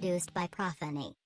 produced by Prophany.